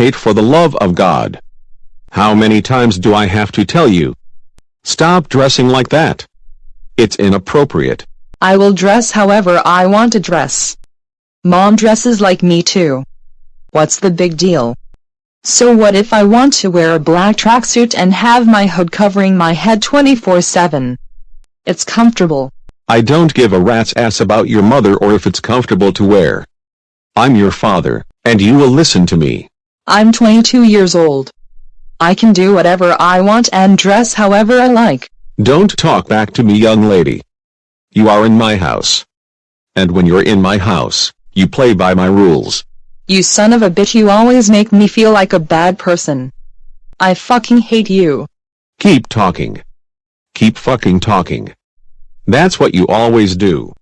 Kate for the love of God. How many times do I have to tell you? Stop dressing like that. It's inappropriate. I will dress however I want to dress. Mom dresses like me too. What's the big deal? So what if I want to wear a black tracksuit and have my hood covering my head 24-7? It's comfortable. I don't give a rat's ass about your mother or if it's comfortable to wear. I'm your father, and you will listen to me. I'm 22 years old. I can do whatever I want and dress however I like. Don't talk back to me young lady. You are in my house. And when you're in my house, you play by my rules. You son of a bitch you always make me feel like a bad person. I fucking hate you. Keep talking. Keep fucking talking. That's what you always do.